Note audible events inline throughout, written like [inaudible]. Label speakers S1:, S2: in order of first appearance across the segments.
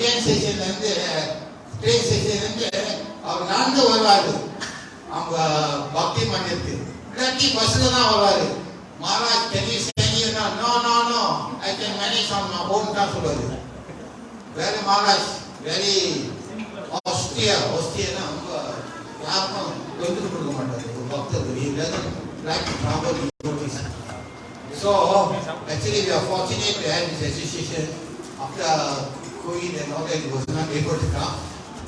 S1: TN ஸ்டேஷன்லேருந்து train ஸ்டேஷன்லேருந்து அவர் நடந்து வருவார். அவங்க பக்தி மந்திருக்கு இல்லாட்டி பஸ்ஸில் தான் வருவார். Maharaj can you send no no no I can manage on my home தான் சொல்லுவார். Very Maharaj very Austria Austria ரொம்ப யாருக்கும் எடுத்துட்டு கொடுக்க மாட்டார். ஒரு பக்தர் he doesn't. So actually we are fortunate to have this association. After And all that he was not able to come.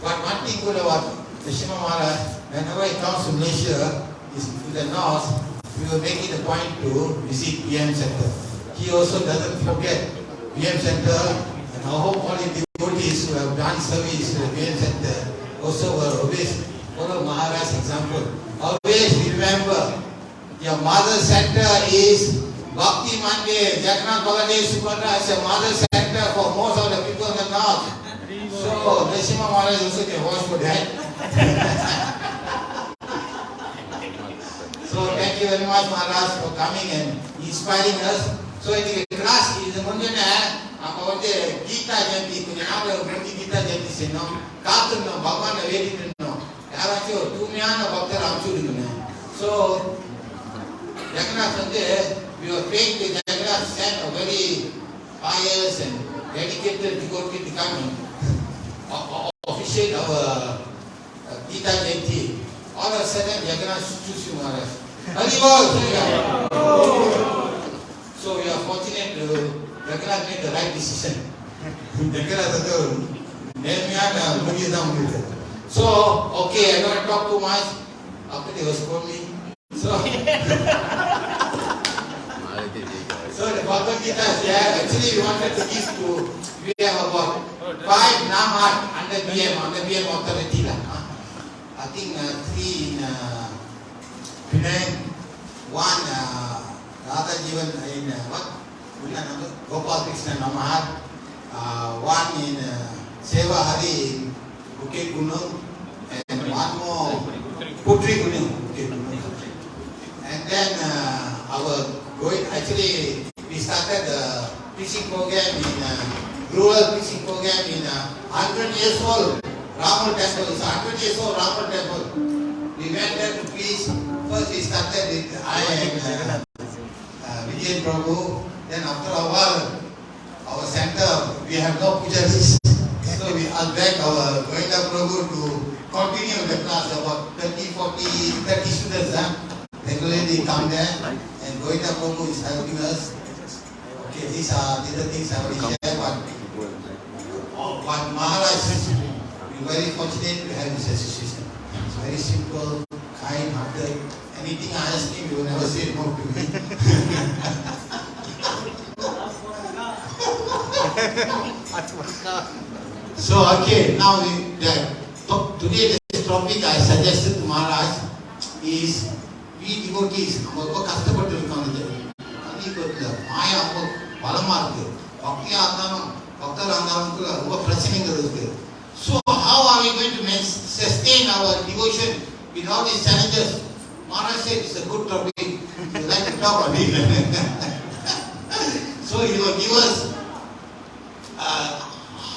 S1: But one thing good about Nishima Maharaj, whenever he comes to Malaysia, is to the north, we will make it a point to visit PM Center. He also doesn't forget PM Center and I hope all the devotees who have done service to the PM Center also will always follow Maharaj's example. Always remember your mother center is Bhakti Mandir. Jagannath Baladev Subhadra is a mother center for most of the people in the north. So, Nrsimha Maharaj also can watch for that. so, thank you very much, Maharaj, for coming and inspiring us. So, இன்னைக்கு class இது முன்னே நம்ம வந்து கீதா ஜெயந்தி கொஞ்ச நாள் முடிஞ்சு கீதா ஜெயந்தி செய்யணும் காத்திருந்தோம் பகவானை வேண்டிட்டு இருந்தோம் யாராச்சும் ஒரு தூய்மையான பக்தர் அனுப்பிச்சு விடுங்க ஸோ Jagannath வந்து we were praying to Jagannath sent a very pious and dedicated devotee to come and o- o- [laughs] officiate our uh, Gita Jayanti. All of a sudden Jagannath choose you Maharaj. Hari Bol! So we are fortunate to Jagannath made the right decision. Jagannath வந்து ஒரு நேர்மையான முடிவு தான் முடிவு. So, okay, I don't talk too much. After they was called [laughs] Bhagavad Gita is there. Actually, we wanted to give to, we have about five Namat under BM, under BM authority. lah. huh? I think uh, three in uh, Penang, one uh, Radha Jivan in uh, what? Gopal Krishna Namahar. Uh, one in uh, Seva Hari in Bukit Gunung. And one more Putri Gunung. Bukit Gunung. And then uh, our going actually started the preaching program in uh, rural preaching program in uh, 100 years old Ramal temple. It's 100 years old Ramal temple. We went there to preach. First we started with I and uh, uh, Vijayan Prabhu. Then after a while, our center we have no pujaris. So we asked back our Govinda Prabhu to continue the class about 30, 40, 30 students. Huh? Regularly come there and Govinda Prabhu is helping us. Okay, these are these are things I will share, but, oh, but Maharaj, we're very fortunate to have this association. It's very simple, kind hearted. Anything I ask him, he will never say no to me. So okay, now we, the, to- today this topic I suggested to Maharaj is we devotees நம்ம ரொம்ப கஷ்டப்பட்டு இருக்கோம் இது அதிகத்துல மாயா ரொம்ப பலமா இருக்கு பக்தியா இருந்தாலும் பக்தரா இருந்தாலும் கூட ரொம்ப பிரச்சனைகள் இருக்கு So how are we going to main- sustain our devotion with all these challenges? Maharaj said it's a good topic. You like to talk on it. so he will give us uh,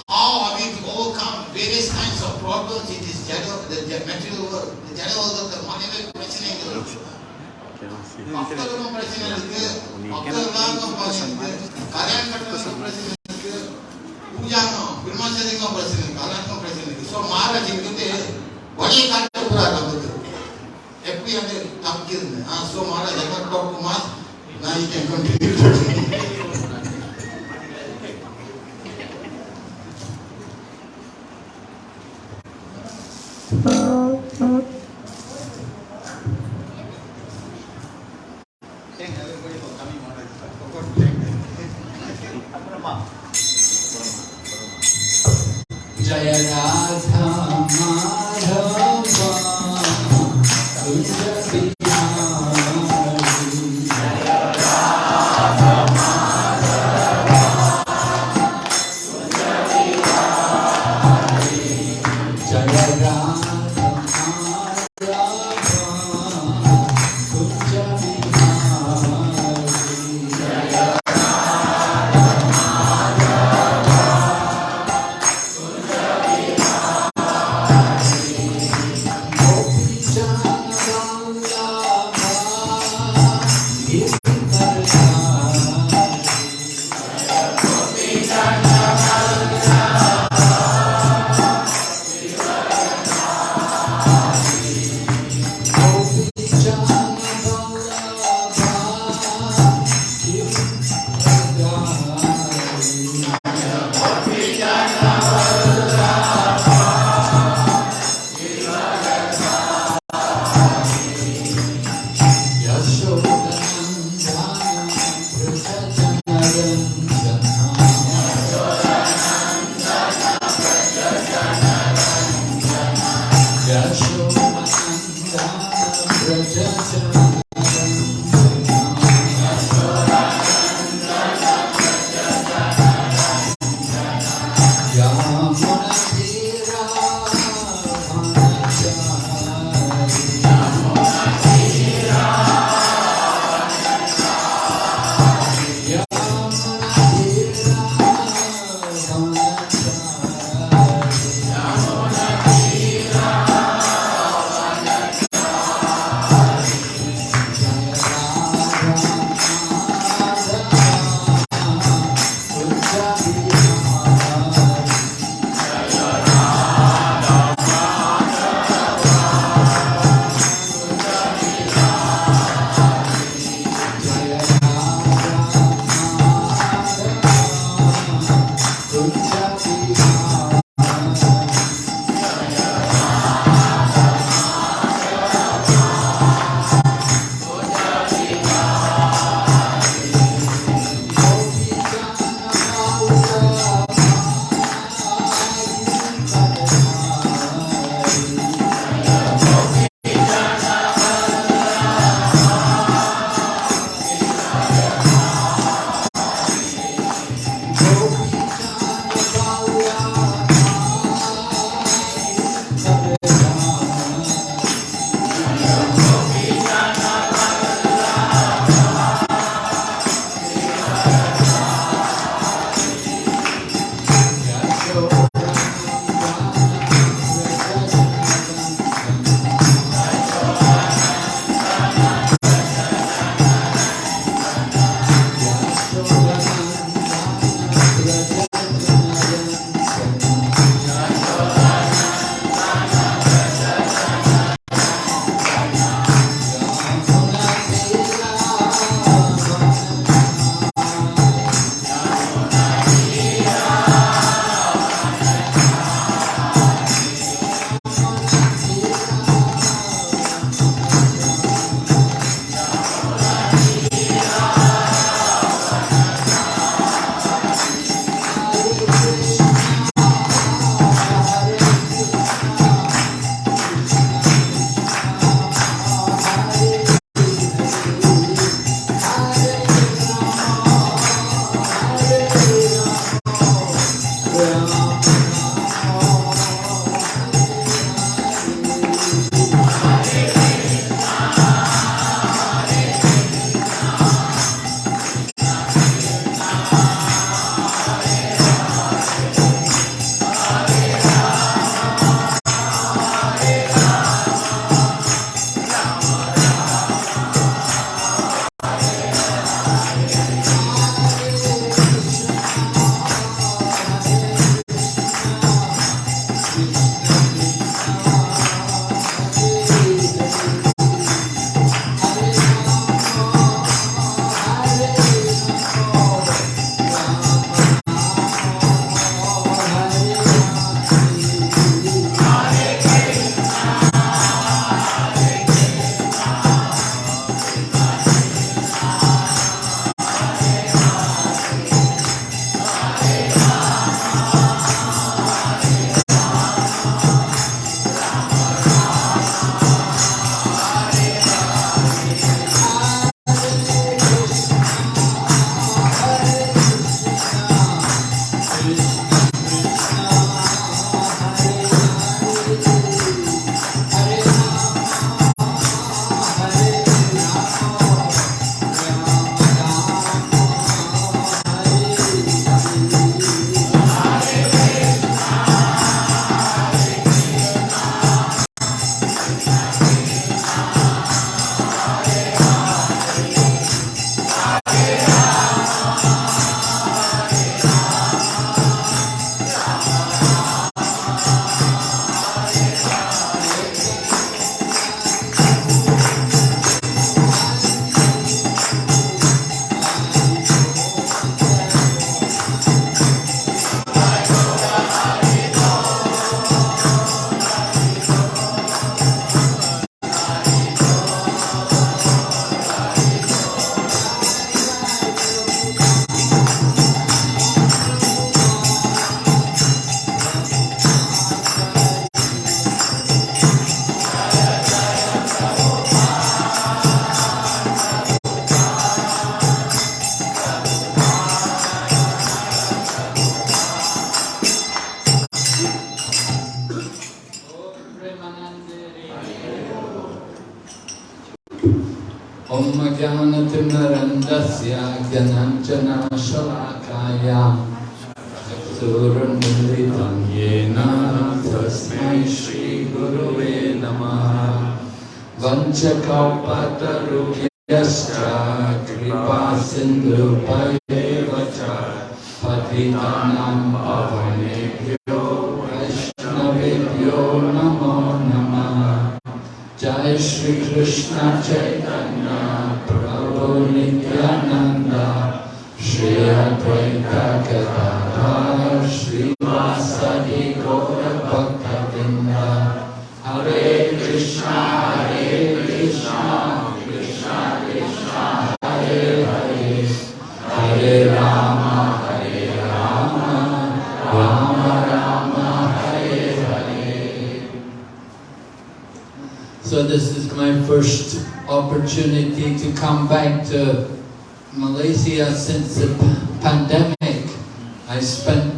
S1: how are we to overcome various kinds of problems in this general, the ge- material world. The general world, the money பிரச்சனைகள் மக்களுக்கும் பிரச்சனை இருக்கு மக்களுக்கும் பிரச்சனை இருக்கு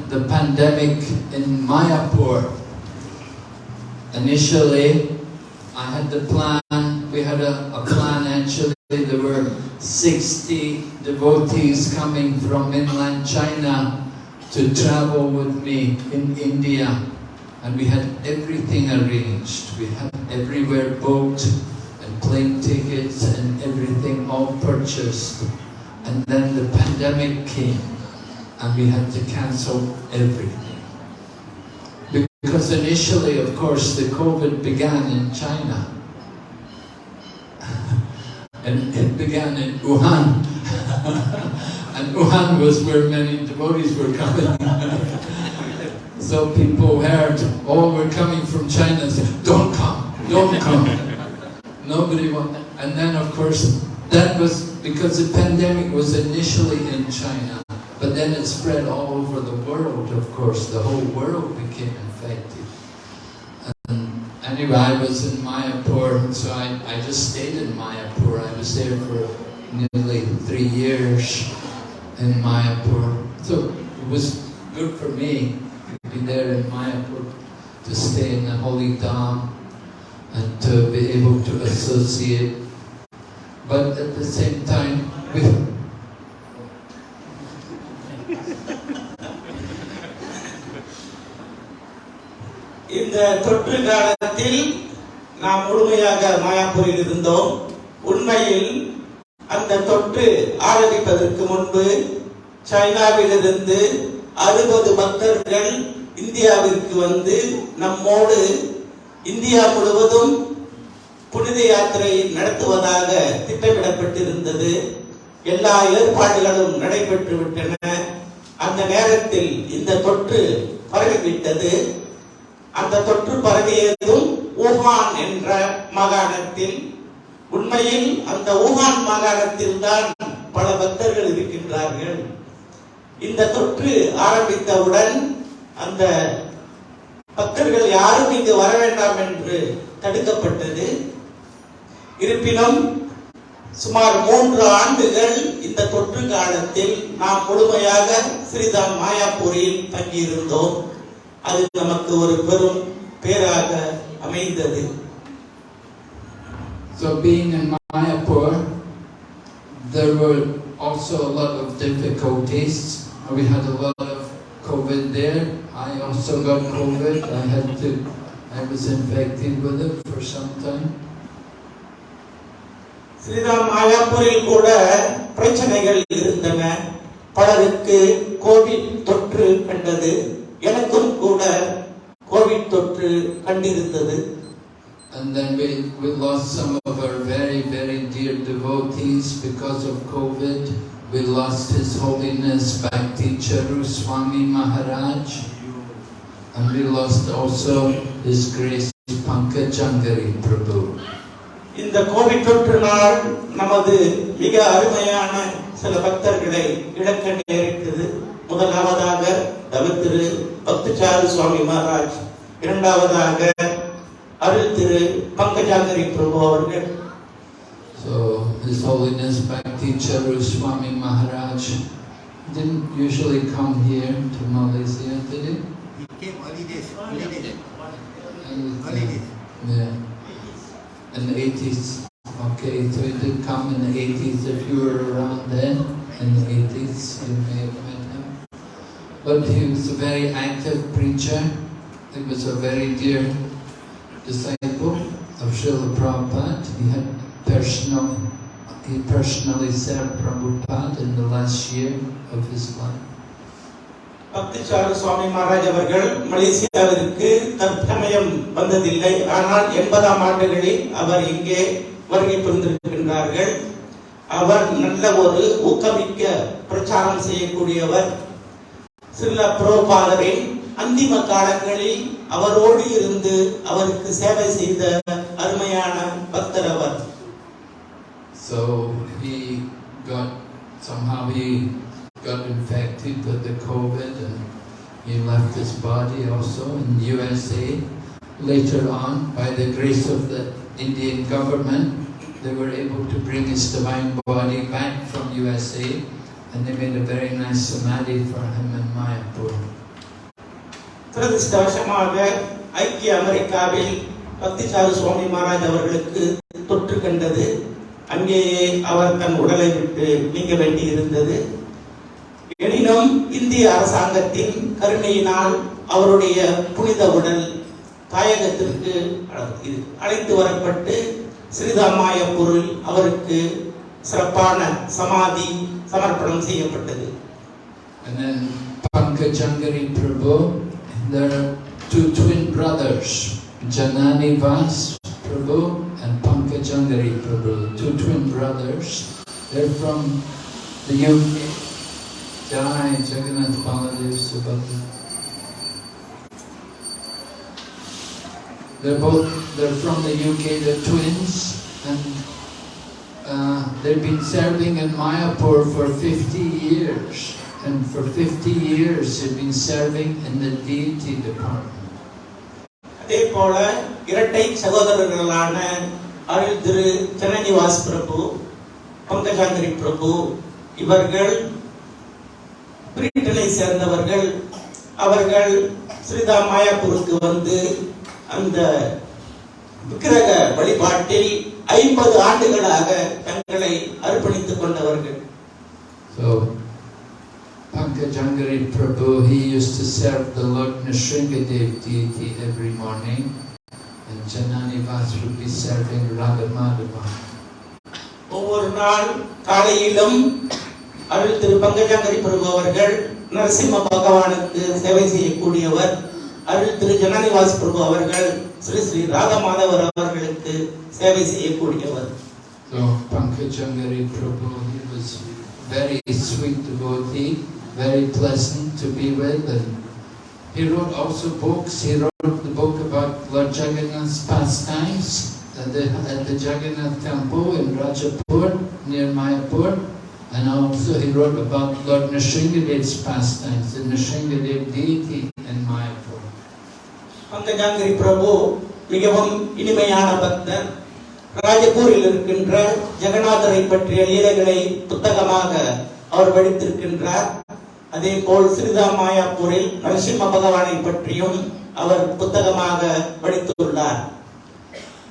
S2: The pandemic in Mayapur. Initially, I had the plan, we had a, a plan actually, there were 60 devotees coming from mainland China to travel with me in India. And we had everything arranged. We had everywhere booked and plane tickets and everything all purchased. And then the pandemic came and we had to cancel everything. Because initially, of course, the COVID began in China. [laughs] and it began in Wuhan. [laughs] and Wuhan was where many devotees were coming. [laughs] So people heard, oh, we're coming from China, said, don't come, don't come. Nobody want, and then of course, that was because the pandemic was initially in China, but then it spread all over the world, of course, the whole world became infected. And anyway, I was in Mayapur, so I, I just stayed in Mayapur. I was there for nearly three years in Mayapur. So it was good for me to be there in Mayapur, to stay in the holy Dham and to be able to associate. But at the same time, we,
S3: இந்த தொற்று காலத்தில் நாம் முழுமையாக மாயாப்பூரில் இருந்தோம். உண்மையில் அந்த தொற்று ஆரம்பிப்பதற்கு முன்பு சைனாவிலிருந்து அறுபது பக்தர்கள் இந்தியாவிற்கு வந்து நம்மோடு இந்தியா முழுவதும் புனித யாத்திரை நடத்துவதாக திட்டமிடப்பட்டிருந்தது. எல்லா ஏற்பாடுகளும் நடைபெற்று விட்டன. அந்த நேரத்தில் இந்த தொற்று பரவிவிட்டது. அந்த தொற்று பரவியதும் ஊகான் என்ற மாகாணத்தில் உண்மையில் அந்த ஊகான் மாகாணத்தில் தான் பல பக்தர்கள் இருக்கின்றார்கள். இந்த தொற்று ஆரம்பித்தவுடன் அந்த பக்தர்கள் யாரும் இங்கு வர வேண்டாம் என்று தடுக்கப்பட்டது. இருப்பினும் சுமார் மூன்று ஆண்டுகள் இந்த தொற்று காலத்தில் நாம் முழுமையாக ஸ்ரீதாம் மாயாப்பூரில் தங்கியிருந்தோம். அது நமக்கு ஒரு பெரும் பேராக அமைந்தது
S2: So being in Mayapur, there were also a lot of difficulties. We had a lot of COVID there. I also got COVID. I had to, I was infected with it for some time.
S3: Sriram மாயாப்பூரில் கூட பிரச்சனைகள் இருந்தன பலருக்கு Covid தொற்று கண்டது எனக்கும் கூட Covid தொற்று கண்டிருந்தது
S2: And then we, we lost some of our very, very dear devotees because of COVID. We lost His Holiness Bhakti Charu Swami Maharaj. And we lost also His Grace Pankajangari Prabhu.
S3: இந்த Covid தொற்றினால் நமது மிக அருமையான சில பக்தர்களை இழக்க நேரிட்டது முதலாவதாக தவத்திரு பக்தச்சாரு சுவாமி மகாராஜ் இரண்டாவதாக அருள் திரு பங்கஜாகரி பிரபு அவர்கள்
S2: So His Holiness Bhakti Charu Swami Maharaj didn't usually come here to Malaysia, did he?
S1: He came early days, early days.
S2: And,
S1: Early days.
S2: Yeah. In the 80s. Okay, so he did come in the 80s. If you were around then, in the 80s, you may have met him. But he was a very active preacher. He was a very dear disciple of Srila Prabhupada. He had personal, he personally served Prabhupada in the last year of his life.
S3: பக்திசாரு சுவாமி மகாராஜ் அவர்கள் மலேசியாவிற்கு தற்சமயம் வந்ததில்லை ஆனால் எண்பதாம் ஆண்டுகளில் அவர் இங்கே வருகை புரிந்திருக்கின்றார்கள் அவர் நல்ல ஒரு ஊக்கமிக்க பிரச்சாரம் செய்யக்கூடியவர் சில புரோபாதரின் அந்திம காலங்களில் அவரோடு இருந்து அவருக்கு சேவை செய்த அருமையான பக்தர் அவர்
S2: So he got, somehow he got infected with the COVID and he left his body also in USA. Later on, by the grace of the Indian government, they were able to bring his divine body back from USA and they made a very nice samadhi for him in Mayapur.
S3: துரதிருஷ்டவசமாக ஐக்கிய அமெரிக்காவில் பக்திசாரு சுவாமி மகாராஜ் அவர்களுக்கு தொற்று கண்டது அங்கேயே அவர் தன் உடலை விட்டு நீங்க வேண்டி இருந்தது எனினும் இந்திய அரசாங்கத்தின் கருணையினால் அவருடைய புனித உடல் தாயகத்திற்கு அழைத்து வரப்பட்டு ஸ்ரீதாமாயப்பூரில் அவருக்கு சிறப்பான சமாதி சமர்ப்பணம் செய்யப்பட்டது
S2: And then Pankajangari Prabhu, there are two twin brothers, Janani Vas Prabhu and Pankajangari Prabhu, two twin brothers. They're from the UK. Jai Jagannath Baladev Subhadra. They're both, they're from the UK, they're twins, and uh, they've been serving in Mayapur for 50 years. And for 50 years, they've been serving in the deity department.
S3: அதே போல இரட்டை சகோதரர்களான அருள் திரு ஜனநிவாஸ் பிரபு பங்கஜாங்கரி பிரபு இவர்கள் பிரிட்டனை சேர்ந்தவர்கள் அவர்கள் ஸ்ரீதா மாயாப்பூருக்கு வந்து அந்த விக்கிரக வழிபாட்டில் ஐம்பது ஆண்டுகளாக தங்களை அர்ப்பணித்துக் கொண்டவர்கள்
S2: So, Pankajangari Prabhu, he used to serve the Lord Nrsingadev deity every morning, and Janani Vas would be serving Radha Madhava.
S3: ஒவ்வொரு நாள் காலையிலும் அருள் திரு பங்கஜாங்கரி பிரபு அவர்கள் நரசிம்ம பகவானுக்கு சேவை செய்யக்கூடியவர் அருள் திரு ஜனனிவாஸ் பிரபு அவர்கள் ஸ்ரீ ஸ்ரீ ராதமாதவர் அவர்களுக்கு சேவை செய்யக்கூடியவர்
S2: So, Pankajangari Prabhu, he was very sweet devotee, very pleasant to be with, and he wrote also books. He wrote the book about Lord Jagannath's pastimes at the, at the Jagannath temple in Rajapur, near Mayapur, and also he wrote about Lord Nrsingadev's pastimes, the Nrsingadev deity in Mayapur.
S3: பங்கஜாங்கிரி பிரபு மிகவும் இனிமையான பக்தர். ராஜபூரில் இருக்கின்ற ஜெகநாதரை பற்றிய லீலைகளை புத்தகமாக அவர் படித்திருக்கின்றார். அதே போல் ஸ்ரீதா மாயாப்பூரில் நரசிம்ம பகவானை பற்றியும் அவர் புத்தகமாக படித்துள்ளார்.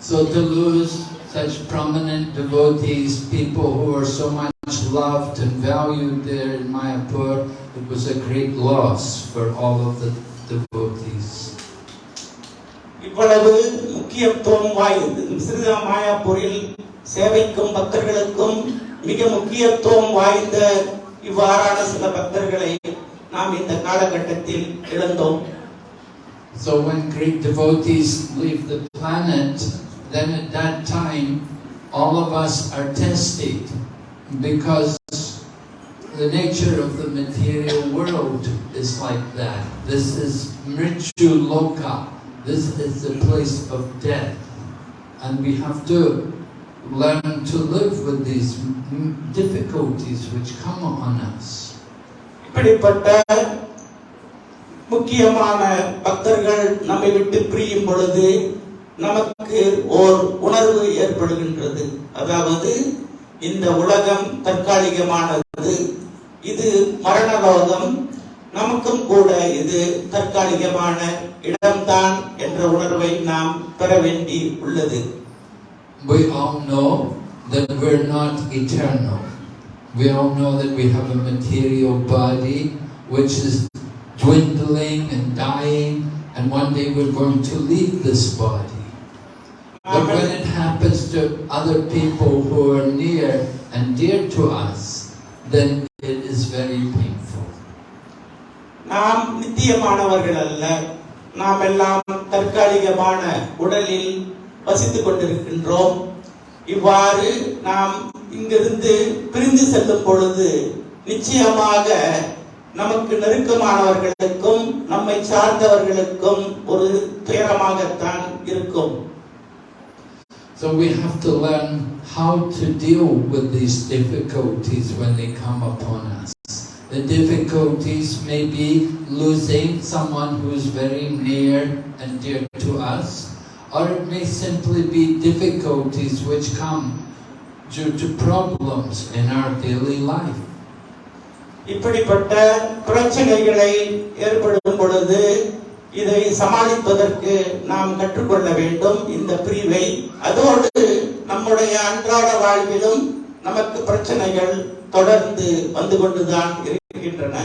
S2: So to lose such prominent devotees, people who are so much loved and valued there in Mayapur, it was a great loss for all of the devotees.
S3: இவ்வளவு முக்கியத்துவம் வாய்ந்தது ஸ்ரீதா மாயாப்பூரில் சேவைக்கும் பக்தர்களுக்கும் மிக முக்கியத்துவம் வாய்ந்த இவ்வாறான சில பக்தர்களை நாம் இந்த காலகட்டத்தில் இழந்தோம்
S2: So when great devotees leave the planet, then at that time, all of us are tested because the nature of the material world is like that. This is Mrityu Loka. This is the place of death. And we have to learn to live with these difficulties which come on us.
S3: இப்படிப்பட்ட முக்கியமான பக்தர்கள் நம்மை விட்டு பிரியும் பொழுது நமக்கு ஓர் உணர்வு ஏற்படுகின்றது அதாவது இந்த உலகம் தற்காலிகமானது இது மரண லோகம் நமக்கும் கூட இது தற்காலிகமான இடம்தான் என்ற உணர்வை நாம் பெற வேண்டி உள்ளது
S2: We all know that we're not eternal. We all know that we have a material body which is dwindling and dying, and one day we're going to leave this body. But when it happens to other people who are near and dear to us, then it is very painful.
S3: நாம் நித்தியமானவர்கள் அல்ல. நாம் எல்லாம் தற்காலிகமான உடலில் வசித்துக் கொண்டிருக்கின்றோம். இவ்வாறு நாம் இங்கிருந்து பிரிந்து செல்லும் பொழுது நிச்சயமாக நமக்கு நெருக்கமானவர்களுக்கும் நம்மை சார்ந்தவர்களுக்கும் ஒரு துயரமாகத்தான் இருக்கும்.
S2: So we have to learn how to deal with these difficulties when they come upon us. The difficulties may be losing someone who is very near and dear to us, or it may simply be difficulties which come due to problems in our daily life.
S3: இப்படிப்பட்ட பிரச்சனைகளை ஏற்படும் பொழுது இதை சமாளிப்பதற்கு நாம் கற்றுக்கொள்ள வேண்டும் இந்த பிரிவை அதோடு நம்முடைய அன்றாட வாழ்விலும் நமக்கு பிரச்சனைகள் தொடர்ந்து வந்து கொண்டுதான் இருக்கின்றன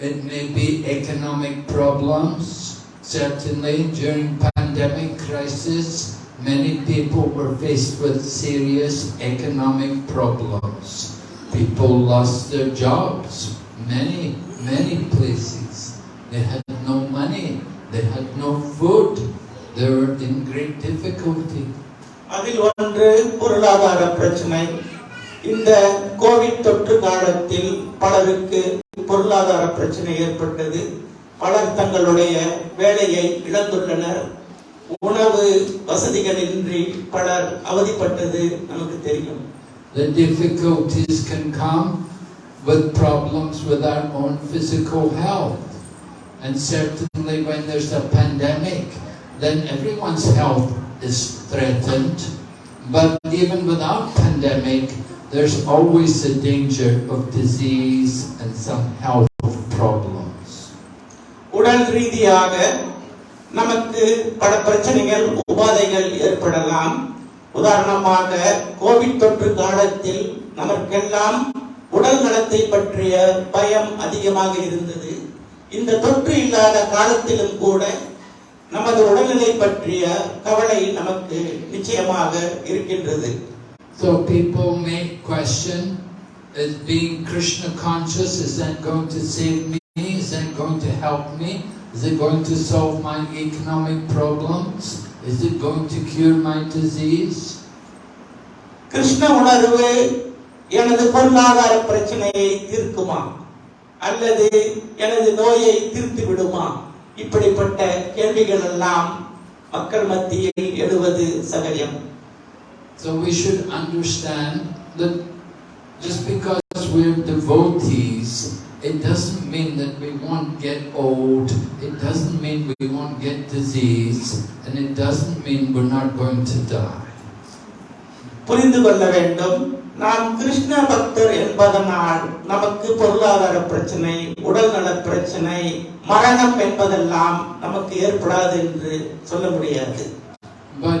S2: It may be economic problems. Certainly during pandemic crisis, many people were faced with serious economic problems. People lost their jobs, many, many places. They had no money, they had no food, they were in great difficulty.
S3: அதில் ஒன்று பொருளாதார பிரச்சனை இந்த Covid தொற்று காலத்தில் பலருக்கு பொருளாதார பிரச்சனை ஏற்பட்டது பலர் தங்களுடைய வேலையை இழந்துள்ளனர் உணவு வசதிகளின்றி பலர் அவதிப்பட்டது நமக்கு தெரியும்
S2: The difficulties can come with problems with our own physical health. And certainly when there's a pandemic, then everyone's health is threatened. But even without pandemic, there's always a danger of disease and some health problems.
S3: உடல் ரீதியாக நமக்கு பல பிரச்சனைகள் உபாதைகள் ஏற்படலாம். உதாரணமாக Covid தொற்று காலத்தில் நமக்கெல்லாம் உடல் நலத்தை பற்றிய பயம் அதிகமாக இருந்தது. இந்த தொற்று இல்லாத காலத்திலும் கூட நமது உடல்நிலை பற்றிய கவலை நமக்கு நிச்சயமாக இருக்கின்றது.
S2: So people may question, is being Krishna conscious, is that going to save me? Is that going to help me? Is it going to solve my economic problems? Is it going to cure my disease?
S3: Krishna உணர்வு எனது பொருளாதார பிரச்சனையை தீர்க்குமா அல்லது எனது நோயை தீர்த்து விடுமா இப்படிப்பட்ட கேள்விகள் எல்லாம் மக்கள் மத்தியில் எழுவது சகஜம்
S2: So we should understand that just because we're devotees, it doesn't mean that we won't get old, it doesn't mean we won't get disease, and it doesn't mean we're not going to die.
S3: புரிந்து கொள்ள வேண்டும் நாம் கிருஷ்ண பக்தர் என்பதனால் நமக்கு பொருளாதார பிரச்சனை உடல்நல பிரச்சனை மரணம் என்பதெல்லாம் நமக்கு ஏற்படாது என்று சொல்ல முடியாது
S2: But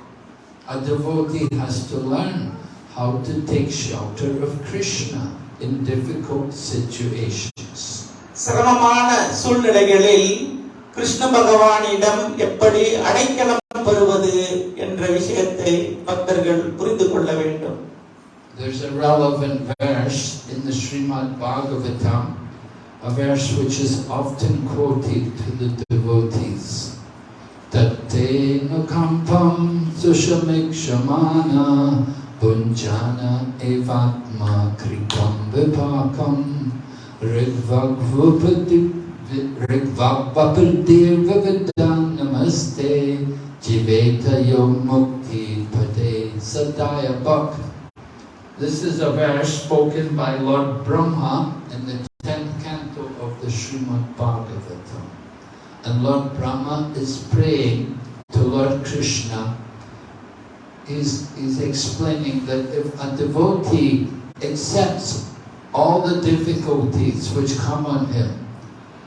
S2: A devotee has to learn how to take shelter of Krishna in difficult situations.
S3: சிரமமான சூழ்நிலைகளில் கிருஷ்ண பகவானிடம் எப்படி அடைக்கலம் பெறுவது என்ற விஷயத்தை பக்தர்கள் புரிந்து கொள்ள வேண்டும்
S2: There's a relevant verse in the Srimad Bhagavatam, a verse which is often quoted to the devotees. Tattena kampam sushamikṣamana punjana evatma kripam vipakam rigvagvapadirvavidan namaste jiveta yom mukti pade sadaya bhakti This is a verse spoken by Lord Brahma in the 10th canto of the Srimad Bhagavatam. And Lord Brahma is praying to Lord Krishna. He's, he's explaining that if a devotee accepts all the difficulties which come on him,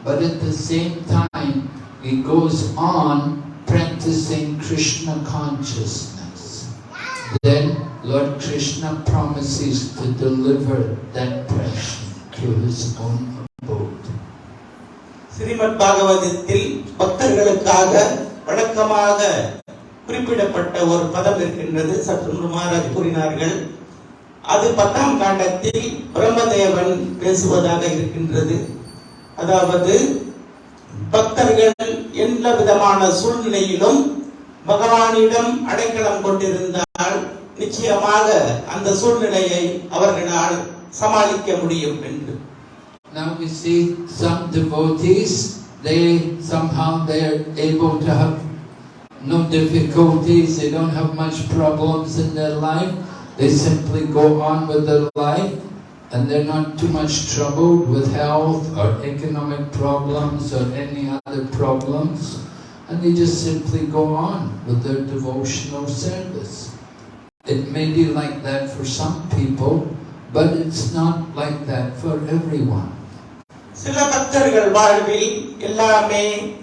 S2: but at the same time he goes on practicing Krishna consciousness, then Lord Krishna promises to deliver that person to his own.
S3: Srimad பாகவதத்தில் பக்தர்களுக்காக வழக்கமாக குறிப்பிடப்பட்ட ஒரு பதம் இருக்கின்றது. சற்று மகாராஜ் கூறினார்கள். அது பத்தாம் காண்டத்தில் பிரம்மதேவன் பேசுவதாக இருக்கின்றது. அதாவது பக்தர்கள் எந்த விதமான சூழ்நிலையிலும் பகவானிடம் அடைக்கலம் கொண்டிருந்தால் நிச்சயமாக அந்த சூழ்நிலையை அவர்களால் சமாளிக்க முடியும் என்று.
S2: Now we see some devotees, they somehow they're able to have no difficulties, they don't have much problems in their life. They simply go on with their life and they're not too much troubled with health or economic problems or any other problems. And they just simply go on with their devotional service. It may be like that for some people, but it's not like that for everyone.
S3: சில பக்தர்கள் வாழ்வில் எல்லாமே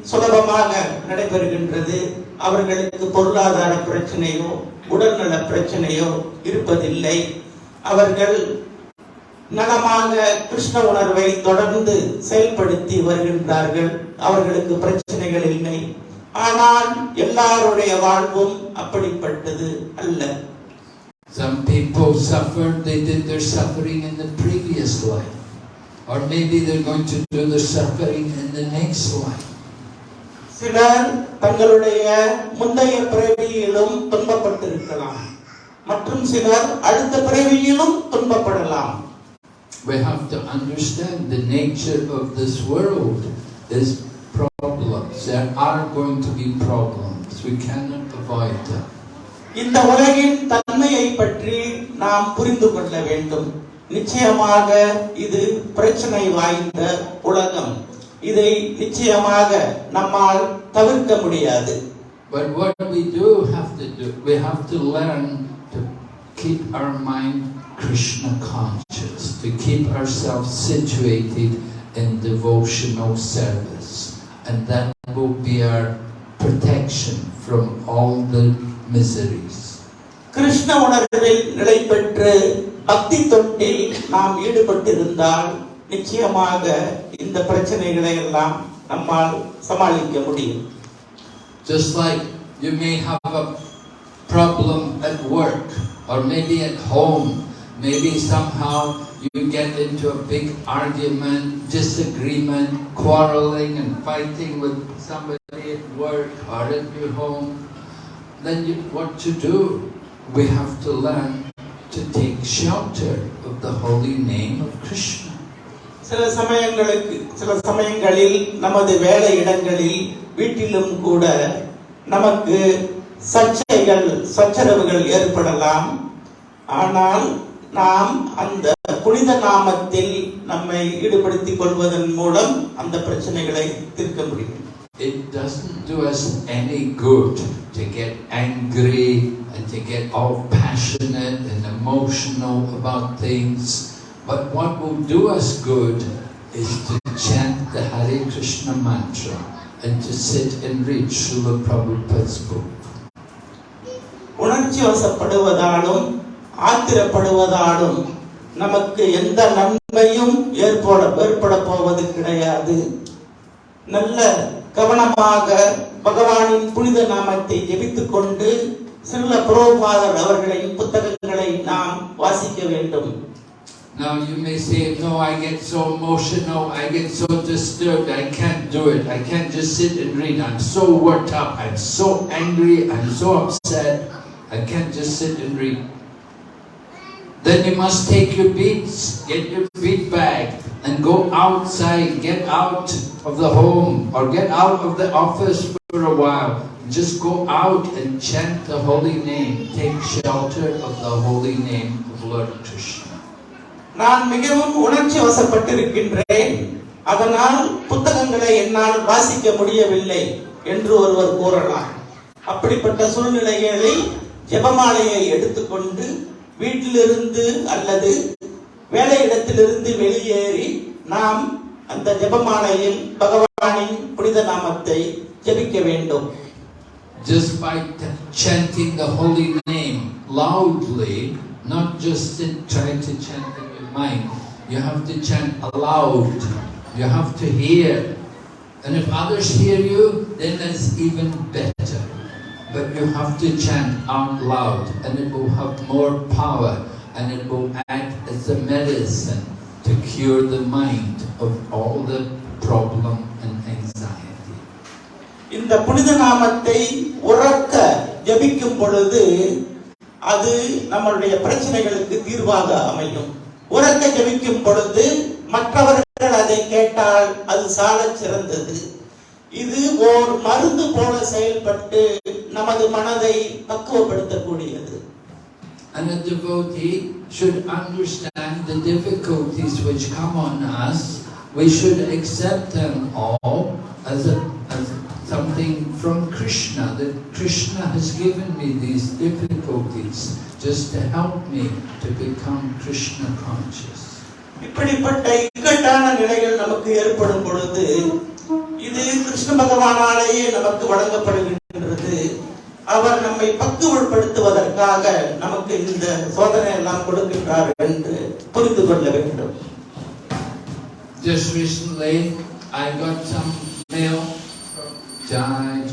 S3: சுலபமாக நடைபெறுகின்றது. அவர்களுக்கு பொருளாதார பிரச்சனையோ உடல்நல பிரச்சனையோ இருப்பதில்லை. அவர்கள் நலமாக கிருஷ்ண உணர்வை தொடர்ந்து செயல்படுத்தி வருகின்றார்கள். அவர்களுக்கு பிரச்சனைகள் இல்லை. ஆனால் எல்லாருடைய வாழ்வும் அப்படிப்பட்டது அல்ல.
S2: Some people suffered, they did their suffering in the previous life. Or maybe they're going to do the suffering in the next life.
S3: சிலர் தங்களுடைய முந்தைய பிறவியிலும் துன்பப்பட்டிருக்கலாம் மற்றும் சிலர் அடுத்த பிறவியிலும் துன்பப்படலாம்
S2: We have to understand the nature of this world is problems. There are going to be problems. We cannot avoid them.
S3: இந்த உலகின் தன்மையை பற்றி நாம் புரிந்து கொள்ள வேண்டும் நிச்சயமாக இது பிரச்சனை வாய்ந்த உலகம் இதை நிச்சயமாக நம்மால் தவிர்க்க முடியாது
S2: But what we do have to do, we have to learn to keep our mind Krishna conscious, to keep ourselves situated in devotional service. And that will be our protection from all the miseries.
S3: Krishna உணர்வில் நிலை பெற்று பக்தி தொண்டில் நாம் ஈடுபட்டிருந்தால் நிச்சயமாக இந்த பிரச்சனைகளை எல்லாம் நம்மால் சமாளிக்க முடியும்
S2: Just like you may have a problem at work or maybe at home, maybe somehow you get into a big argument, disagreement, quarreling and fighting with somebody at work or at your home, then you, what to do? We have to learn to take shelter of the holy name of Krishna.
S3: சில சமயங்களுக்கு சில சமயங்களில் நமது வேலை இடங்களில் வீட்டிலும் கூட நமக்கு சர்ச்சைகள் சச்சரவுகள் ஏற்படலாம் ஆனால் நாம் அந்த புனித நாமத்தில் நம்மை ஈடுபடுத்திக் கொள்வதன் மூலம் அந்த பிரச்சனைகளை தீர்க்க முடியும்
S2: It doesn't do us any good to get angry they get all passionate and emotional about things. But what will do us good is to chant the Hare Krishna mantra and to sit and read Srila Prabhupada's book.
S3: உணர்ச்சி வசப்படுவதாலும் ஆத்திரப்படுவதாலும் நமக்கு எந்த நன்மையும் ஏற்பட ஏற்பட போவது கிடையாது நல்ல கவனமாக பகவானின் புனித நாமத்தை ஜெபித்துக் கொண்டு சில புரோபாதர் அவர்களின் புத்தகங்களை நாம் வாசிக்க வேண்டும்
S2: Now you may say, no, I get so emotional, I get so disturbed, I can't do it. I can't just sit and read. I'm so worked up, I'm so angry, I'm so upset. I can't just sit and read. Then you must take your beats, get your beat bag, and go outside, get out of the home, or get out of the office for a while. Just go out and chant the holy name. Take shelter of the holy name of Lord Krishna.
S3: நான் மிகவும் உணர்ச்சி வசப்பட்டிருக்கின்றேன் அதனால் புத்தகங்களை என்னால் வாசிக்க முடியவில்லை என்று ஒருவர் கூறலாம் அப்படிப்பட்ட சூழ்நிலைகளில் ஜெபமாலையை எடுத்துக்கொண்டு வீட்டிலிருந்து அல்லது வேலையிடத்திலிருந்து வெளியேறி நாம் அந்த ஜெபமாலையில் பகவானின் புனித நாமத்தை ஜெபிக்க வேண்டும்
S2: Just by t- chanting the holy name loudly, not just in trying to chant in your mind, you have to chant aloud. You have to hear. And if others hear you, then that's even better. But you have to chant out loud, and it will have more power, and it will act as a medicine to cure the mind of all the problem and anxiety.
S3: இந்த புனித நாமத்தை உறக்க ஜபிக்கும் பொழுது அது நம்மளுடைய பிரச்சனைகளுக்கு தீர்வாக அமையும். உறக்க ஜபிக்கும் பொழுது மற்றவர்கள் அதை கேட்டால் அது சாலச் சிறந்தது. இது ஓர் மருந்து போல செயல்பட்டு நமது மனதை பக்குவப்படுத்தக்கூடியது.
S2: And a devotee should understand the difficulties which come on us. We should accept them all as, a, as something from Krishna, that Krishna has given me these difficulties just to help me to become Krishna conscious.
S3: இப்படிப்பட்ட இக்கட்டான நிலைகள் நமக்கு ஏற்படும் பொழுது இது கிருஷ்ண பகவானாலேயே நமக்கு வழங்கப்படுகின்றது அவர் நம்மை பக்குவப்படுத்துவதற்காக நமக்கு இந்த சோதனை எல்லாம் கொடுக்கின்றார் என்று புரிந்து கொள்ள வேண்டும்
S2: Just recently, I got some mail I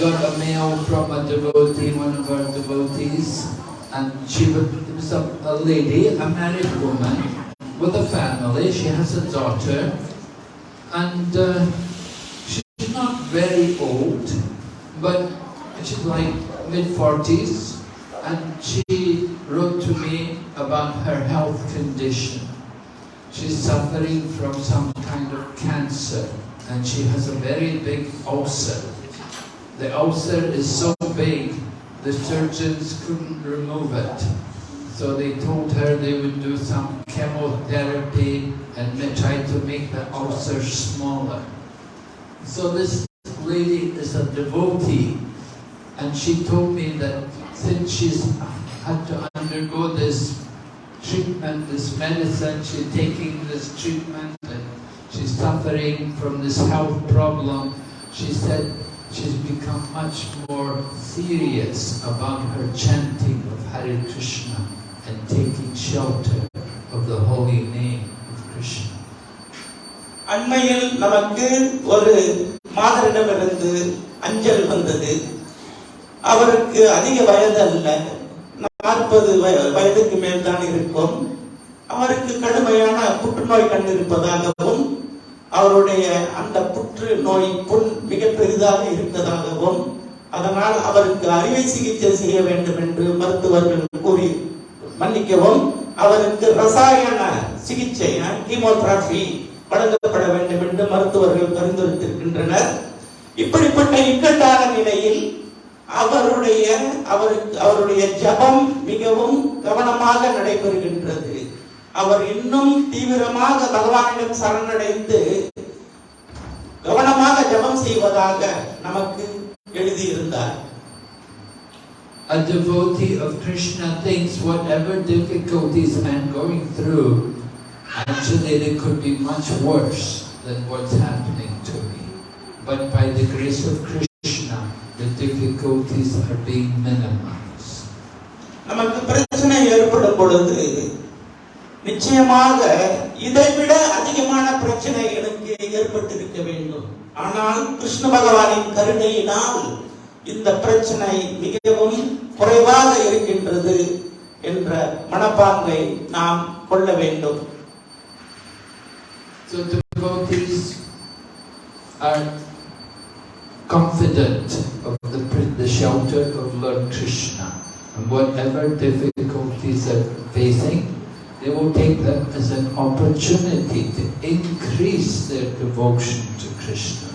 S2: got a mail from a devotee, one of our devotees, and she was, a, a lady, a married woman, with a family. She has a daughter, and uh, she's not very old, but she's like mid 40s, and she wrote to me about her health condition. She's suffering from some kind of cancer and she has a very big ulcer. The ulcer is so big, the surgeons couldn't remove it. So they told her they would do some chemotherapy and try to make the ulcer smaller. So this lady is a devotee and she told me that since she's had to undergo this treatment, this medicine, she's taking this treatment she's suffering from this health problem, she said she's become much more serious about her chanting of Hare Krishna and taking shelter of the holy name of Krishna.
S3: அண்மையில் நமக்கு ஒரு மாதரிடமிருந்து அஞ்சல் வந்தது அவருக்கு அதிக வயது அல்ல நாற்பது வயதுக்கு மேல் தான் இருக்கும் அவருக்கு கடுமையான புற்றுநோய் கண்டிருப்பதாகவும் அவருடைய அந்த புற்று நோய் புண் மிக பெரிதாக இருப்பதாகவும் அதனால் அவருக்கு அறுவை சிகிச்சை செய்ய வேண்டும் என்று மருத்துவர்கள் கூறி மன்னிக்கவும் அவருக்கு ரசாயன சிகிச்சை கீமோதெரபி வழங்கப்பட வேண்டும் என்று மருத்துவர்கள் பரிந்துரைத்திருக்கின்றனர். இப்படிப்பட்ட இக்கட்டான நிலையில் அவருடைய அவருக்கு அவருடைய ஜபம் மிகவும் கவனமாக நடைபெறுகின்றது. அவர் இன்னும் தீவிரமாக பகவானிடம் சரணடைந்து கவனமாக ஜபம் செய்வதாக நமக்கு எழுதியிருந்தார்
S2: A devotee of Krishna thinks whatever difficulties I'm going through, actually they could be much worse than what's happening to me. But by the grace of Krishna, the difficulties are being minimized.
S3: நமக்கு பிரச்சனை ஏற்படும் பொழுது நிச்சயமாக இதைவிட அதிகமான பிரச்சனை எனக்கு ஏற்பட்டிருக்க வேண்டும் ஆனால் கிருஷ்ண பகவானின் கருணையினால் இந்த பிரச்சனை மிகவும் குறைவாக இருக்கின்றது என்ற மனப்பாங்கை நாம் கொள்ள வேண்டும்
S2: So the devotees are confident of the, the shelter of Lord Krishna. And whatever difficulties they're facing, they will take them as an opportunity to increase their devotion to Krishna.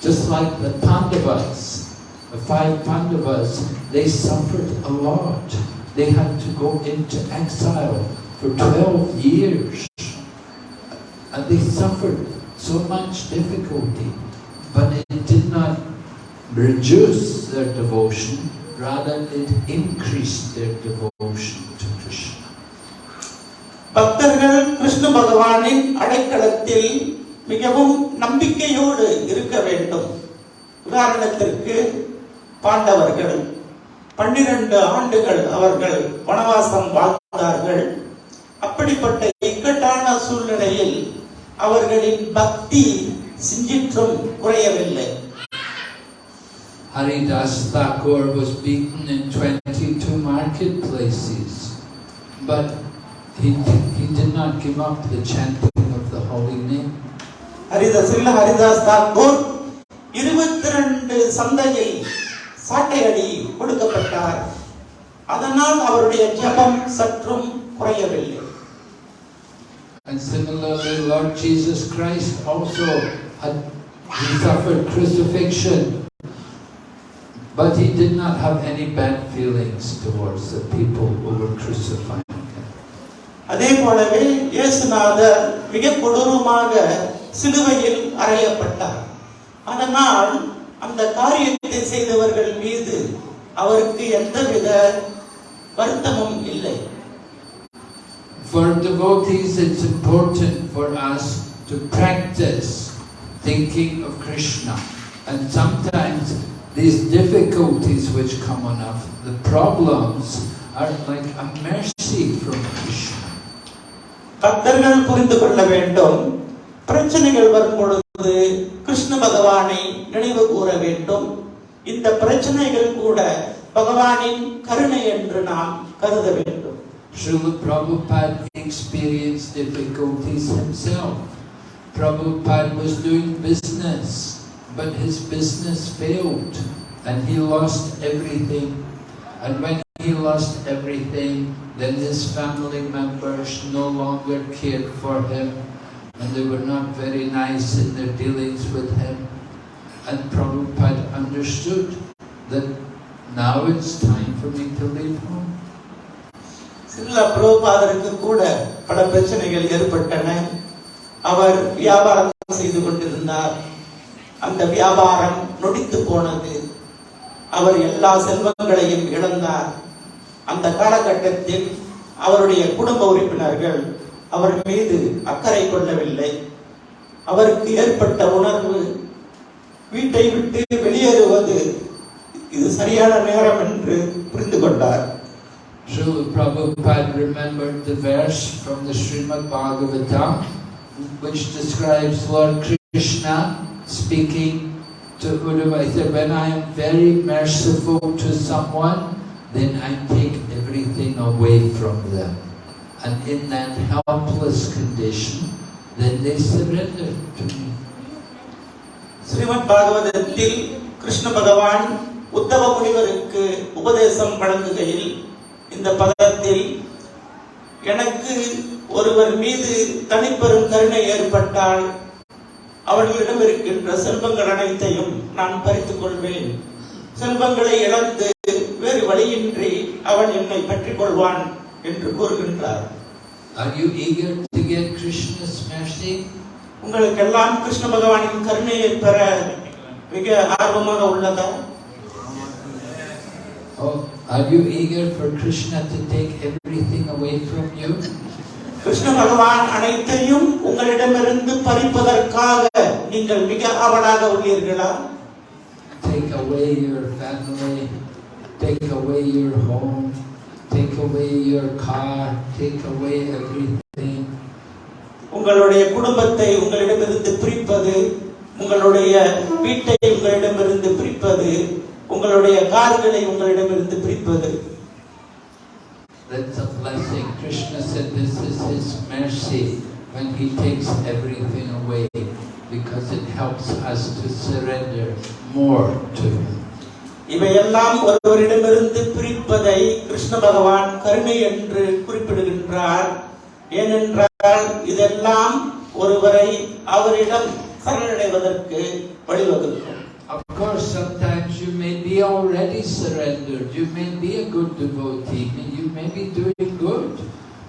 S2: Just like the Pandavas, the five Pandavas, they suffered a lot. They had to go into exile for 12 years. And they suffered so much difficulty, but it did not reduce their devotion, rather it increased their devotion.
S3: பக்தர்கள் கிருஷ்ண பகவானின் அடைக்கலத்தில் மிகவும் நம்பிக்கையோடு இருக்க வேண்டும். உதாரணத்திற்கு பாண்டவர்கள் பன்னிரண்டு ஆண்டுகள் அவர்கள் வனவாசம் வாழ்ந்தார்கள். அப்படிப்பட்ட இக்கட்டான சூழ்நிலையில் அவர்களின் பக்தி சிஞ்சிற்றும் குறையவில்லை.
S2: Haridas Thakur was beaten in 22 marketplaces, but he, he did not give up the chanting of the holy name.
S3: Haridas Haridas Thakur இருபத்தி ரெண்டு சந்தையில் சாட்டையடி கொடுக்கப்பட்டார் அதனால் அவருடைய ஜெபம் சற்றும் குறையவில்லை
S2: And similarly, Lord Jesus Christ also had he suffered crucifixion, but he did not have any bad feelings towards the people who were crucifying him.
S3: அதே போலவே இயேசுநாதர் மிக கொடூரமாக சிலுவையில் அறையப்பட்டார் அதனால் அந்த காரியத்தை செய்தவர்கள் மீது அவருக்கு எந்தவித வருத்தமும் இல்லை
S2: For devotees, it's important for us to practice thinking of Krishna. And sometimes these difficulties which come on us, the problems, are like a mercy from Krishna.
S3: பக்தர்கள் புரிந்து கொள்ள வேண்டும் பிரச்சனைகள் வரும் பொழுது கிருஷ்ண பகவானை நினைவு கூற வேண்டும் இந்த பிரச்சனைகள் கூட பகவானின் கருணை என்று நாம் கருத வேண்டும்
S2: Srila Prabhupada experienced difficulties himself. Prabhupada was doing business, but his business failed and he lost everything. And when he lost everything, then his family members no longer cared for him and they were not very nice in their dealings with him. And Prabhupada understood that now it's time for me to leave home.
S3: சில புரோபாதருக்கு கூட பல பிரச்சனைகள் ஏற்பட்டன அவர் வியாபாரம் செய்து கொண்டிருந்தார் அந்த வியாபாரம் நொடித்து போனது அவர் எல்லா செல்வங்களையும் இழந்தார் அந்த காலகட்டத்தில் அவருடைய குடும்ப உறுப்பினர்கள் அவர் மீது அக்கறை கொள்ளவில்லை அவருக்கு ஏற்பட்ட உணர்வு வீட்டை விட்டு வெளியேறுவது இது சரியான நேரம் என்று புரிந்து கொண்டார்
S2: Srila Prabhupada remembered the verse from the Srimad Bhagavatam which describes Lord Krishna speaking to Uddhava. He said, when I am very merciful to someone, then I take everything away from them. And in that helpless condition, then they surrender to me.
S3: Srimad பாகவதத்தில் கிருஷ்ண பகவான் உத்தவ முனிவருக்கு உபதேசம் வழங்குகையில் இந்த பதத்தில் எனக்கு ஒருவர் மீது தனிப்பெரும் கருணை ஏற்பட்டால் அவர்களிடம் இருக்கின்ற செல்வங்கள் அனைத்தையும் நான் பறித்துக் கொள்வேன் செல்வங்களை இழந்து வேறு வழியின்றி அவன் என்னை பற்றிக் கொள்வான் என்று கூறுகின்றார்
S2: Are you eager to get Krishna's mercy?
S3: உங்களுக்கெல்லாம் கிருஷ்ண பகவானின் கருணையை பெற மிக ஆர்வமாக உள்ளதா
S2: Oh, are you eager for Krishna to take everything away from you?
S3: Krishna பகவான் அனைத்தையும் உங்களிடமிருந்து பறிப்பதற்காக நீங்கள் மிக ஆவலாக உள்ளீர்களா
S2: Take away your family, take away your home, take away your car, take away everything.
S3: உங்களுடைய குடும்பத்தை உங்களிடமிருந்து பிரிப்பது உங்களுடைய வீட்டை உங்களிடமிருந்து பிரிப்பது உங்களுடைய கார்களை உங்களிடமிருந்து பிரிப்பது
S2: That's a blessing. Krishna said this is his mercy when he takes everything away because it helps us to surrender more to him.
S3: இவையெல்லாம் ஒருவரிடமிருந்து பிரிப்பதை கிருஷ்ண பகவான் கருணை என்று குறிப்பிடுகின்றார் ஏனென்றால் இதெல்லாம் ஒருவரை அவரிடம் சரணடைவதற்கு வழிவகுக்கும்
S2: Of course, sometimes you may be already surrendered. You may be a good devotee. You may be doing good.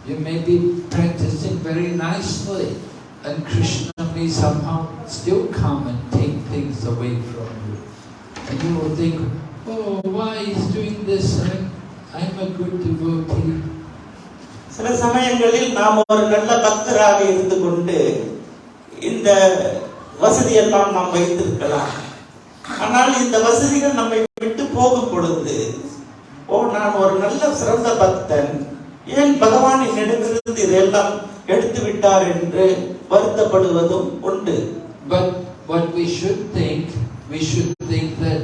S2: You may be practicing very nicely. And Krishna may somehow still come and take things away from you. And you will think, oh, why is doing this? I'm, a good devotee.
S3: சில சமயங்களில் நாம் ஒரு நல்ல பக்தராக இருந்து கொண்டு இந்த வசதியெல்லாம் நாம் வைத்திருக்கலாம் ஆனால் இந்த வசதிகள் நம்மை விட்டு போகும் பொழுது ஓ நான் ஒரு நல்ல சிறந்த பக்தன் ஏன் பகவான் என்னிடமிருந்து இதெல்லாம் எடுத்து விட்டார் என்று வருத்தப்படுவதும் உண்டு
S2: But what we should think, we should think that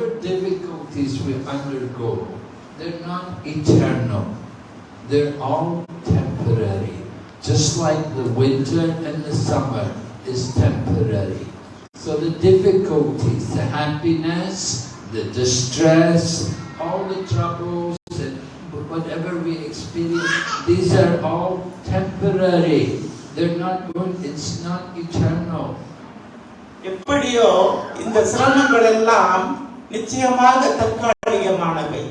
S2: we undergo, they're not eternal. They're all temporary. Just like the winter and the summer is temporary. So the difficulties, the happiness, the distress, all the troubles and whatever we experience, these are all temporary. They're not going, it's not eternal.
S3: எப்படியோ இந்த சிரமங்கள் எல்லாம் நிச்சயமாக தற்காலிகமானவை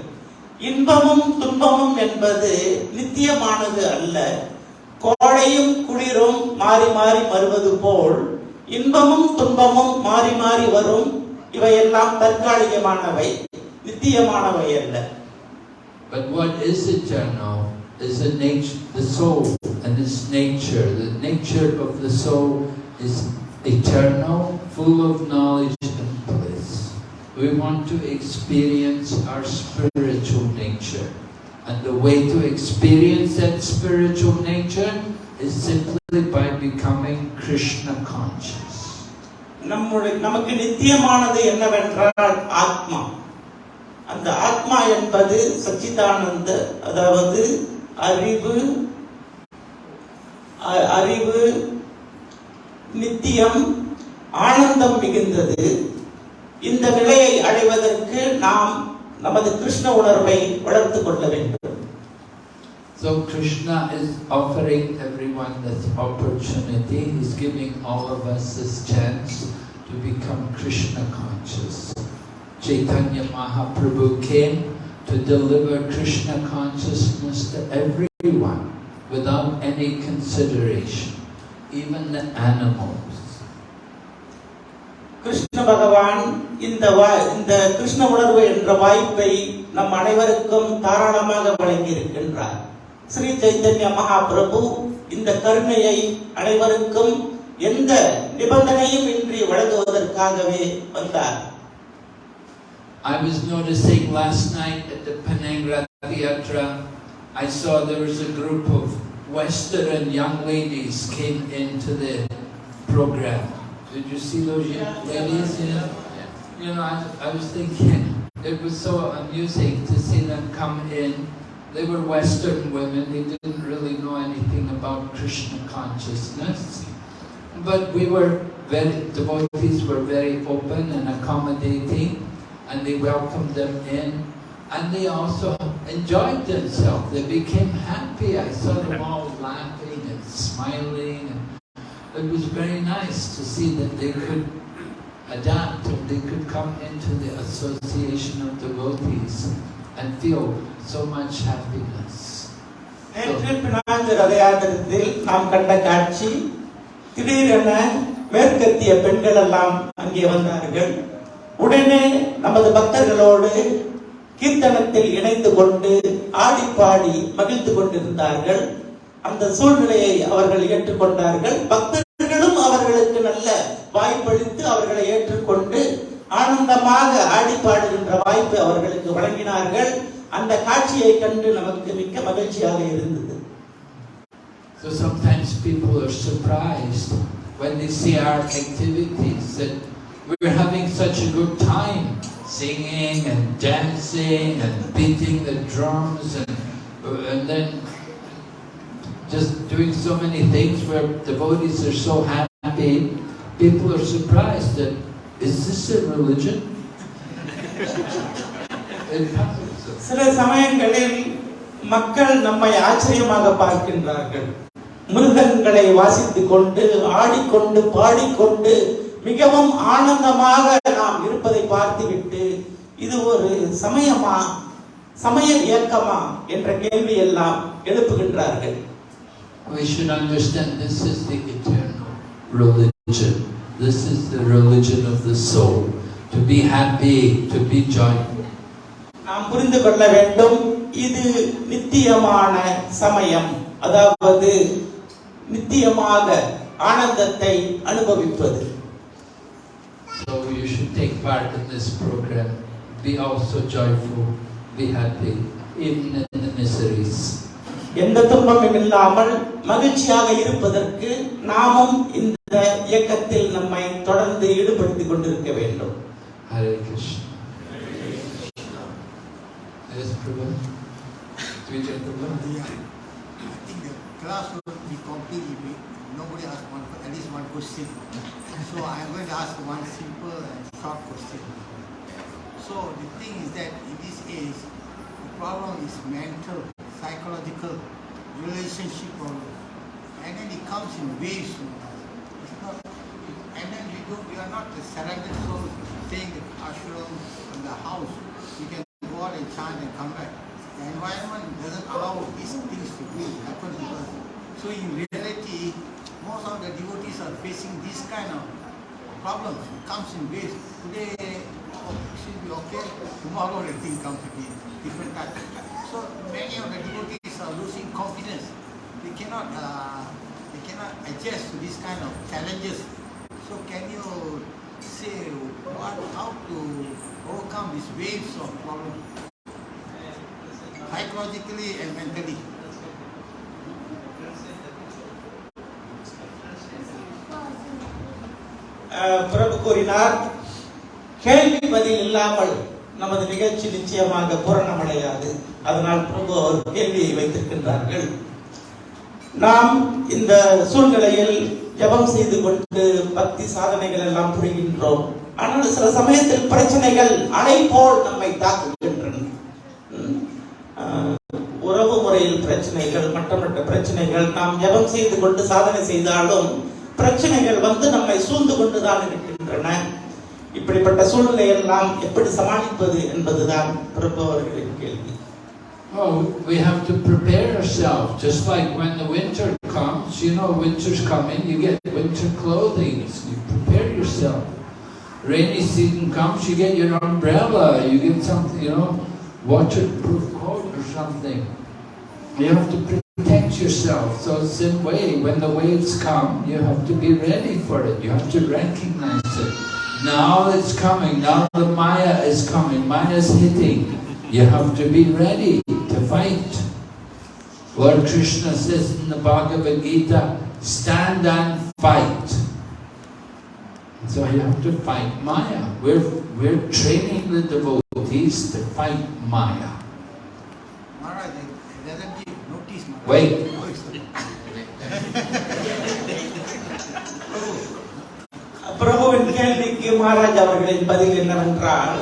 S3: இன்பமும் துன்பமும் என்பது நித்தியமானது அல்ல கோடையும் குளிரும் மாறி மாறி வருவது போல் இன்பமும் துன்பமும் மாறி மாறி வரும் இவையெல்லாம் தற்காலிகமானவை நித்தியமானவை அல்ல
S2: But what is eternal is the nature, the soul and its nature. The nature of the soul is eternal, full of knowledge and. We want to experience our spiritual nature. And the way to experience that spiritual nature is simply by becoming Krishna conscious.
S3: நம்முடைய நமக்கு நித்தியமானது என்னவென்றால் ஆத்மா அந்த ஆத்மா என்பது சச்சிதானந்த அதாவது அறிவு அறிவு நித்தியம் ஆனந்தம் மிகுந்தது இந்த நிலையை அடைவதற்கு நாம் நமது கிருஷ்ண உணர்வை வளர்த்துக் கொள்ள வேண்டும்
S2: So Krishna is offering everyone this opportunity. He's giving all of us this chance to become Krishna conscious. Chaitanya Mahaprabhu came to deliver Krishna consciousness to everyone without any consideration, even the animals.
S3: Krishna பகவான் இந்த வா- இந்த கிருஷ்ண உணர்வு என்ற வாய்ப்பை நம் அனைவருக்கும் தாராளமாக வழங்கியிருக்கின்றார் ஸ்ரீ சைத்தன்ய மகாபிரபு இந்த கருணையை அனைவருக்கும் எந்த நிபந்தனையும் இன்றி வழங்குவதற்காகவே வந்தார்
S2: I was noticing last night at the Panangra Theatre, I saw there was a group of Western young ladies came into the program. Did you see those young ladies? Yeah. You know, I, I was thinking, it was so amusing to see them come in. They were Western women, they didn't really know anything about Krishna consciousness. But we were very, devotees were very open and accommodating and they welcomed them in and they also enjoyed themselves. They became happy. I saw them all laughing and smiling. And it was very nice to see that they could adapt and they could come into the association of devotees and feel so much happiness.
S3: நேற்று Penang ரத யாத்திரத்தில் நாம் கண்ட காட்சி திடீரென மேற்கத்திய பெண்கள் எல்லாம் அங்கே வந்தார்கள் உடனே நமது பக்தர்களோடு கீர்த்தனத்தில் இணைந்து கொண்டு ஆடிப்பாடி மகிழ்ந்து கொண்டிருந்தார்கள் அந்த சூழ்நிலையை அவர்கள் ஏற்றுக்கொண்டார்கள் பக்தர்களும் அவர்களுக்கு நல்ல வாய்ப்பளித்து அவர்களை ஏற்றுக்கொண்டு ஆனந்தமாக ஆடி பாடுகின்ற வாய்ப்பு அவர்களுக்கு வழங்கினார்கள் அந்த காட்சியை கண்டு நமக்கு மிக்க மகிழ்ச்சியாக இருந்தது
S2: So sometimes people are surprised when they see our activities, that we're having such a good time, singing and dancing and beating the drums and, and then just doing so many things where devotees are so happy, people are surprised that, is this a religion? [laughs]
S3: சில சமயங்களில் மக்கள் நம்மை ஆச்சரியமாக பார்க்கின்றார்கள். மிருகங்களை வாசித்துக் கொண்டு ஆடிக்கொண்டு பாடிக்கொண்டு மிகவும் ஆனந்தமாக நாம் இருப்பதை பார்த்துவிட்டு இது ஒரு சமயமா சமய இயக்கமா என்ற கேள்வி எல்லாம் எழுப்புகின்றார்கள்.
S2: We should understand this is the eternal religion. This is the religion of the soul. To be happy, to be joyful.
S3: நாம் புரிந்து கொள்ள வேண்டும் இது நித்தியமான சமயம் அதாவது நித்தியமாக ஆனந்தத்தை அனுபவிப்பது
S2: So you should take part in this program. Be also joyful, be happy, even in the miseries.
S3: எந்த துன்பமும் இல்லாமல் மகிழ்ச்சியாக இருப்பதற்கு நாமும் இந்த இயக்கத்தில் நம்மை தொடர்ந்து ஈடுபடுத்திக் கொண்டிருக்க வேண்டும்
S2: Hare Krishna. Yes, Prabhu. Vijay Prabhu.
S1: Yeah. I think the class will be complete if we, nobody asks one, at least one question. So I'm going to ask one simple and short question. So the thing is that in this age, the problem is mental, psychological, relationship. And then it comes in waves. you know. It's not, and then we don't, we are not the surrounded soul staying in ashram in the house. We can go out and chant and come back. The environment doesn't allow these things to be happen to us. So in reality, most of the devotees are facing this kind of problems. It comes in waves. Today, oh, it should be okay. Tomorrow the thing comes again, different type. So many of the devotees are losing confidence. They cannot, uh, they cannot adjust to this kind of challenges. So can you say what, how to overcome these waves of problem, psychologically and mentally?
S3: பிரபு கூறினார் கேள்வி பதில் இல்லாமல் நமது நிகழ்ச்சி நிச்சயமாக பூரணமடையாது அதனால் பிரபு அவர் கேள்வியை வைத்திருக்கின்றார்கள். நாம் இந்த சூழ்நிலையில் ஜபம் செய்து கொண்டு பக்தி சாதனைகள் எல்லாம் புரிகின்றோம். ஆனால் சில சமயத்தில் பிரச்சனைகள் அலை போல் நம்மை தாக்குகின்றன. உறவு முறையில் பிரச்சனைகள் மற்ற மற்ற பிரச்சனைகள் நாம் ஜபம் செய்து கொண்டு சாதனை செய்தாலும் பிரச்சனைகள் வந்து நம்மை சூழ்ந்து கொண்டுதான் இருக்கின்றன. இப்படிப்பட்ட சூழ்நிலையெல்லாம் எப்படி சமாளிப்பது என்பதுதான் பிரபு அவர்களின் கேள்வி.
S2: Oh, we have to prepare ourselves. Just like when the winter comes, you know, winter's coming, you get winter clothing. You prepare yourself. Rainy season comes, you get your umbrella, you get something, you know, waterproof coat or something. You have to protect yourself. So same way, when the waves come, you have to be ready for it. You have to recognize it. Now it's coming. Now the Maya is coming. Maya is hitting. You have to be ready fight. Lord Krishna says in the Bhagavad Gita, stand and fight. So you have to fight Maya. We're, we're training the devotees to fight Maya.
S1: Maharaj, it doesn't give notice. Maharaj.
S2: Wait.
S1: Oh, it's-
S3: பிரபுவின் கேள்விக்கு மகாராஜ் அவர்களின் பதில் என்னவென்றால்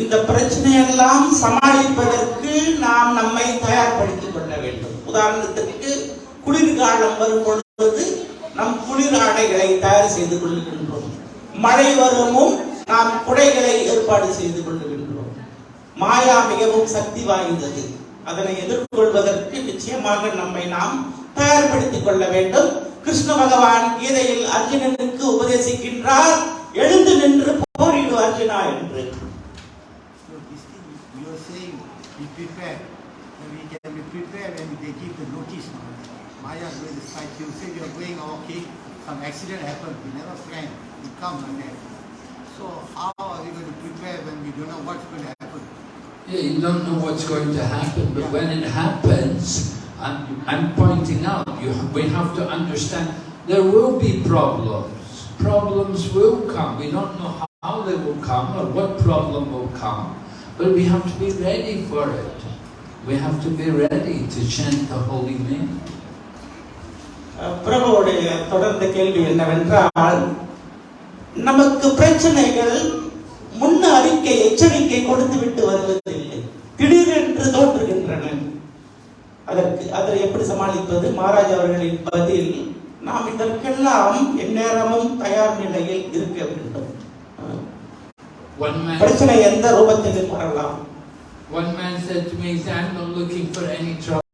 S3: இந்த பிரச்சனையெல்லாம் சமாளிப்பதற்கு நாம் நம்மை தயார்படுத்திக் கொள்ள வேண்டும். உதாரணத்திற்கு குளிர்காலம் வரும் பொழுது நம் குளிர் ஆடைகளை தயார் செய்து கொள்கின்றோம். மழை வருமும் நாம் குடைகளை ஏற்பாடு செய்து கொள்ளுகின்றோம் மாயா மிகவும் சக்தி வாய்ந்தது. அதனை எதிர்கொள்வதற்கு நிச்சயமாக நம்மை நாம் தயார்படுத்திக் கொள்ள வேண்டும். கிருஷ்ண பகவான் கீதையில் அர்ஜுனனுக்கு உபதேசிக்கின்றார் எழுந்து நின்று போரிடு அர்ஜுனா என்று.
S1: Is you. Say you are going oh, okay, some accident happened. We never planned. It comes like that. So how are we going to prepare when we don't know what's going to happen?
S2: Yeah, you don't know what's going to happen, but when it happens, I'm, I'm pointing out, you, we have to understand there will be problems. Problems will come. We don't know how they will come or what problem will come, but we have to be ready for it. We have to be ready to chant the holy name.
S3: அஹ் பிரபுவுடைய தொடர்ந்த கேள்வி என்னவென்றால் நமக்கு பிரச்சனைகள் முன்ன அறிக்கை எச்சரிக்கை கொடுத்து விட்டு வருவதில்லை. திடீரென்று தோன்றுகின்றன. அதற்கு அதை எப்படி சமாளிப்பது? மகாராஜ் அவர்களின் பதில் நாம் இதற்கெல்லாம் எந்நேரமும் தயார் நிலையில் இருக்க வேண்டும். பிரச்சனை எந்த ரூபத்தில் வரலாம்.
S2: One man said to me, I'm not looking for any troubles. I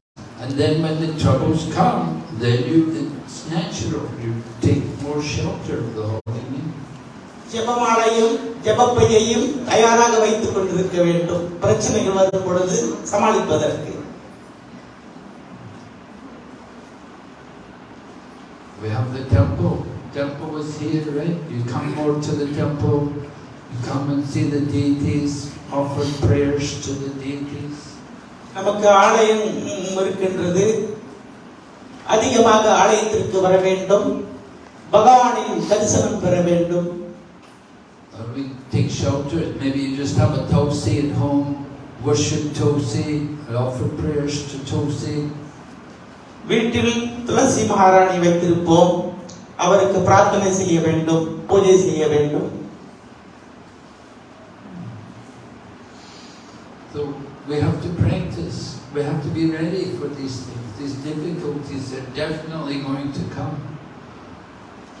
S2: And then when the troubles come, then you, it's natural. You take more shelter of the Holy Name.
S3: ஜெபமாலையும் ஜெபப்பையையும் தயாராக வைத்துக் கொண்டிருக்க வேண்டும் பிரச்சனைகள் வரும் பொழுது சமாளிப்பதற்கு
S2: We have the temple. Temple is here, right? You come more to the temple, you come and see the deities, offer prayers to the deities.
S3: நமக்கு ஆலயம் இருக்கின்றது அதிகமாக ஆலயத்திற்கு வர வேண்டும் பகவானின் தரிசனம் பெற வேண்டும்
S2: take shelter. Maybe you just have a Tulsi at home, worship Tulsi, and offer prayers to Tulsi.
S3: வீட்டில் துளசி மகாராணி வைத்திருப்போம் அவருக்கு பிரார்த்தனை செய்ய வேண்டும் பூஜை செய்ய வேண்டும்
S2: So we have to practice. We have to be ready for these things. These difficulties are definitely going to come.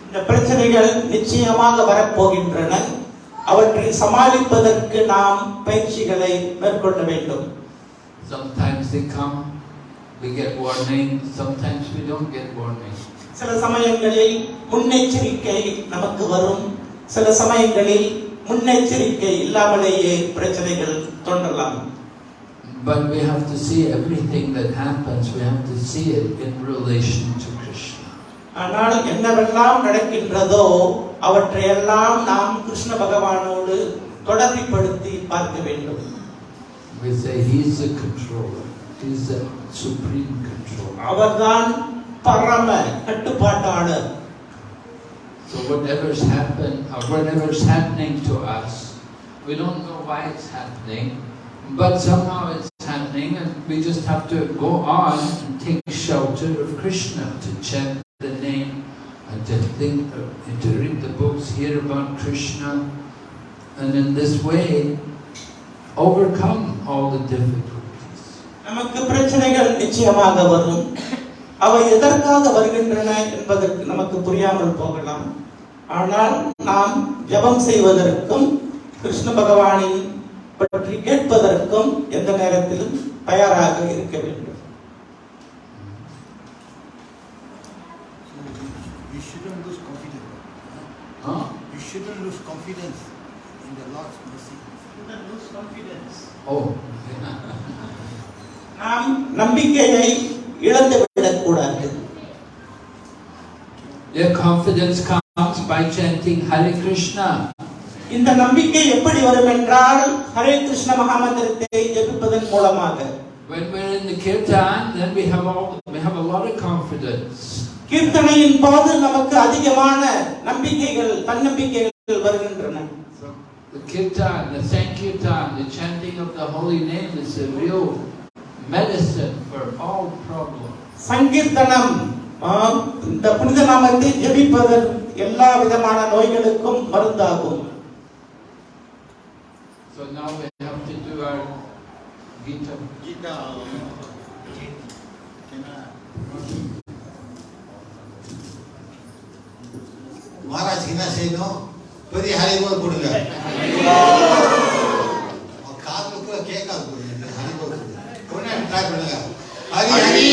S3: இந்த பிரச்சனைகள் நிச்சயமாக வரப்போகின்றன அவற்றை சமாளிப்பதற்கு நாம் பயிற்சிகளை மேற்கொள்ள வேண்டும்
S2: Sometimes they come, we get warning. Sometimes we don't get warning.
S3: சில சமயங்களில் முன்னெச்சரிக்கை நமக்கு வரும் சில சமயங்களில் முன்னெச்சரிக்கை இல்லாமலேயே பிரச்சனைகள் தோன்றலாம்
S2: But we have to see everything that happens. We have to see it in relation to Krishna.
S3: ஆனால் என்னவெல்லாம் நடக்கின்றதோ அவற்றையெல்லாம் நாம் கிருஷ்ண பகவானோடு தொடர்புபடுத்தி பார்க்க வேண்டும்
S2: We say He's the controller. He's the supreme controller.
S3: அவர்தான் பரம கட்டுப்பாட்டாளர்
S2: So whatever's happened or whatever's happening to us, we don't know why it's happening, but somehow it's happening and we just have to go on and take shelter of Krishna, to chant the name and to think, and to read the books, hear about Krishna, and in this way overcome all the difficulties.
S3: நமக்கு பிரச்சனைகள் நிச்சயமாக வரும் அவை எதற்காக வருகின்றன என்பதற்கு நமக்கு புரியாமல் போகலாம் ஆனால் நாம் ஜெபம் செய்வதற்கும் கிருஷ்ண பகவானின் பற்றி கேட்பதற்கும் எந்த நேரத்திலும் தயாராக இருக்க வேண்டும்
S4: You shouldn't lose confidence.
S2: Huh?
S4: You shouldn't lose confidence in the Lord's mercy.
S2: Oh,
S3: நாம் நம்பிக்கையை இழந்து விடக்கூடாது
S2: Your confidence comes by chanting Hare Krishna.
S3: இந்த நம்பிக்கை எப்படி வரும் என்றால் ஹரே கிருஷ்ண மகாமந்திரத்தை ஜெபிப்பதன் மூலமாக
S2: When we're in the kirtan, then we have all we have a lot of confidence.
S3: கீர்த்தனையின் போது நமக்கு அதிகமான நம்பிக்கைகள் தன்னம்பிக்கைகள் வருகின்றன
S2: So the kirtan, the sankirtan, the chanting of the holy name is a real medicine for all problems.
S3: சங்கீர்த்தனம் இந்த புனித நாமத்தை ஜெபிப்பதன் எல்லா விதமான நோய்களுக்கும் மருந்தாகும்
S2: So now we have to do our Gita.
S4: Gita. Maharaj என்ன செய்யணும் பெரிய ஹரிபோல் கொடுங்க காதுல கூட கேட்காது. ஹரிபோல் ட்ரை பண்ணுங்க ஹரி ஹரி